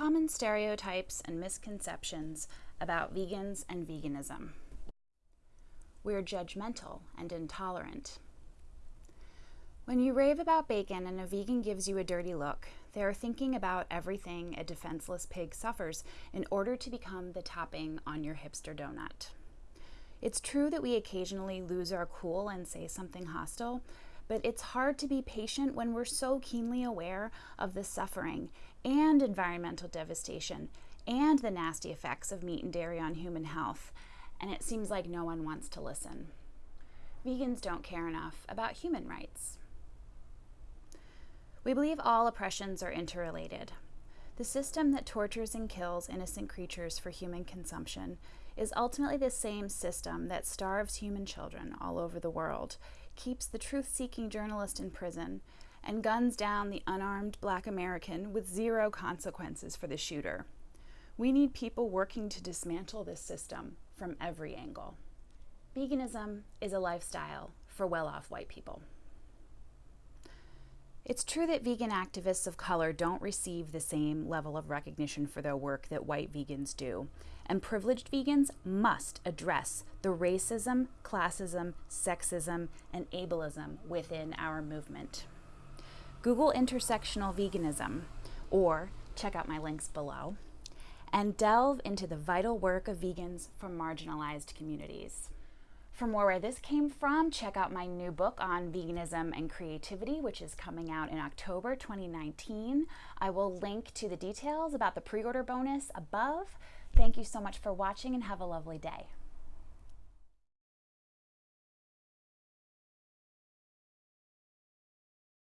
common stereotypes and misconceptions about vegans and veganism. We're judgmental and intolerant. When you rave about bacon and a vegan gives you a dirty look, they are thinking about everything a defenseless pig suffers in order to become the topping on your hipster donut. It's true that we occasionally lose our cool and say something hostile, but it's hard to be patient when we're so keenly aware of the suffering and environmental devastation and the nasty effects of meat and dairy on human health, and it seems like no one wants to listen. Vegans don't care enough about human rights. We believe all oppressions are interrelated. The system that tortures and kills innocent creatures for human consumption is ultimately the same system that starves human children all over the world keeps the truth seeking journalist in prison, and guns down the unarmed black American with zero consequences for the shooter. We need people working to dismantle this system from every angle. Veganism is a lifestyle for well off white people. It's true that vegan activists of color don't receive the same level of recognition for their work that white vegans do, and privileged vegans must address the racism, classism, sexism, and ableism within our movement. Google intersectional veganism, or check out my links below, and delve into the vital work of vegans from marginalized communities. For more where this came from, check out my new book on veganism and creativity, which is coming out in October 2019. I will link to the details about the pre-order bonus above. Thank you so much for watching and have a lovely day.